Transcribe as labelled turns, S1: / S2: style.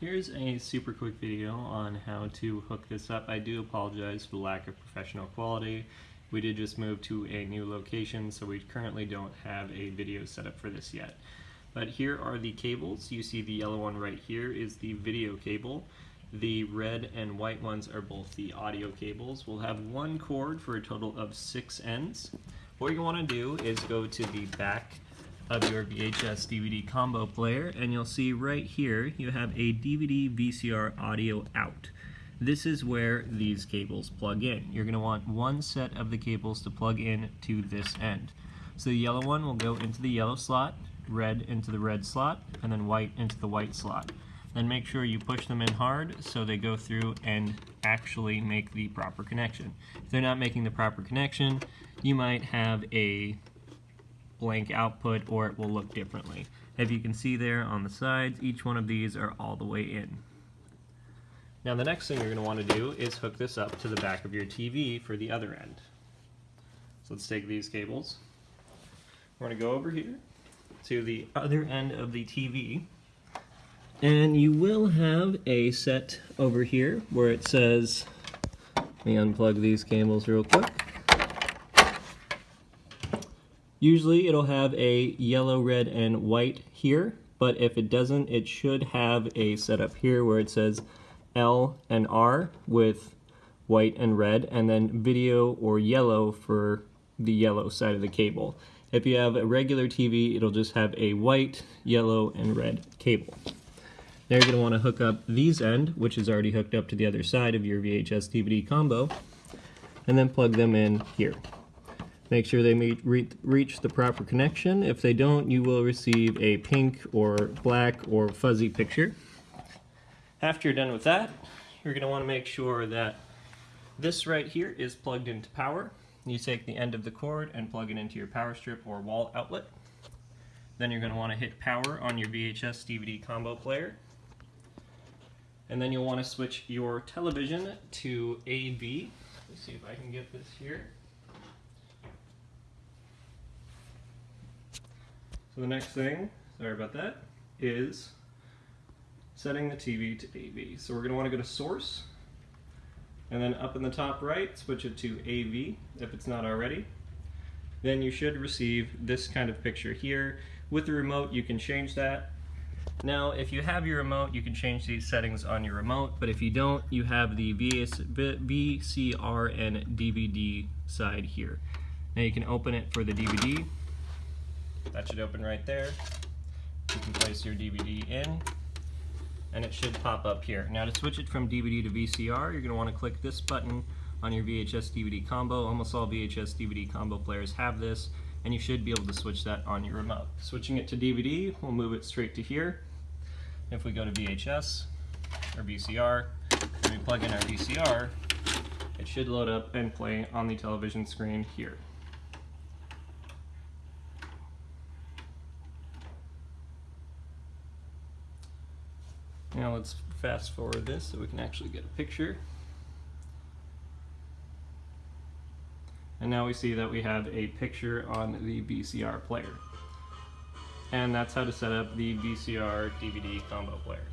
S1: Here's a super quick video on how to hook this up. I do apologize for the lack of professional quality. We did just move to a new location, so we currently don't have a video set up for this yet. But here are the cables. You see the yellow one right here is the video cable. The red and white ones are both the audio cables. We'll have one cord for a total of six ends. What you want to do is go to the back of your VHS DVD combo player and you'll see right here you have a DVD VCR audio out. This is where these cables plug in. You're going to want one set of the cables to plug in to this end. So the yellow one will go into the yellow slot, red into the red slot, and then white into the white slot. Then make sure you push them in hard so they go through and actually make the proper connection. If they're not making the proper connection, you might have a blank output or it will look differently. If you can see there on the sides, each one of these are all the way in. Now the next thing you're going to want to do is hook this up to the back of your TV for the other end. So let's take these cables. We're going to go over here to the other end of the TV and you will have a set over here where it says, let me unplug these cables real quick. Usually it'll have a yellow, red, and white here, but if it doesn't, it should have a setup here where it says L and R with white and red, and then video or yellow for the yellow side of the cable. If you have a regular TV, it'll just have a white, yellow, and red cable. Now you're going to want to hook up these end, which is already hooked up to the other side of your VHS DVD combo, and then plug them in here. Make sure they meet, re reach the proper connection. If they don't, you will receive a pink or black or fuzzy picture. After you're done with that, you're going to want to make sure that this right here is plugged into power. You take the end of the cord and plug it into your power strip or wall outlet. Then you're going to want to hit power on your VHS DVD combo player. And then you'll want to switch your television to AV. Let's see if I can get this here. So the next thing, sorry about that, is setting the TV to AV. So we're going to want to go to source, and then up in the top right, switch it to AV if it's not already. Then you should receive this kind of picture here. With the remote, you can change that. Now, if you have your remote, you can change these settings on your remote, but if you don't, you have the VCR and DVD side here. Now you can open it for the DVD, that should open right there. You can place your DVD in and it should pop up here. Now to switch it from DVD to VCR, you're going to want to click this button on your VHS DVD combo. Almost all VHS DVD combo players have this and you should be able to switch that on your remote. Switching it to DVD, we'll move it straight to here. If we go to VHS or VCR, and we plug in our VCR, it should load up and play on the television screen here. Now let's fast forward this so we can actually get a picture. And now we see that we have a picture on the VCR player. And that's how to set up the VCR DVD combo player.